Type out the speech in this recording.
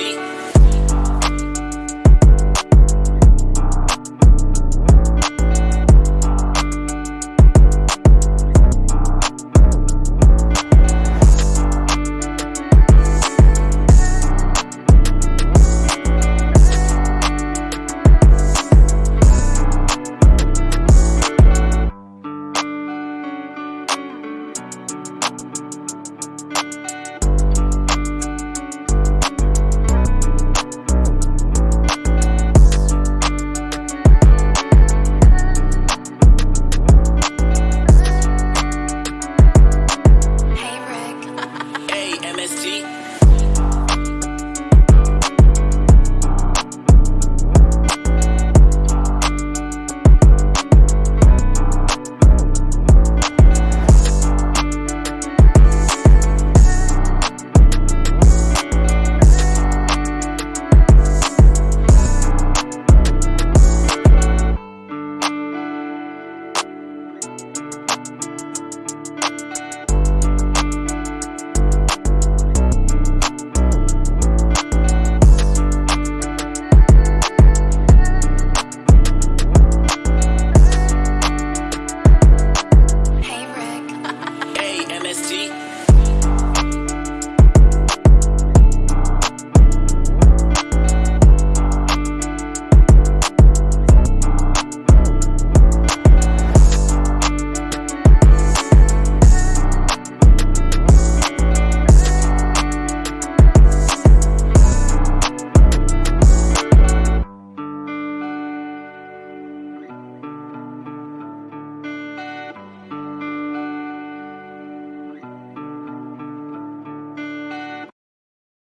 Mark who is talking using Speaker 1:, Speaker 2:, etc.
Speaker 1: see.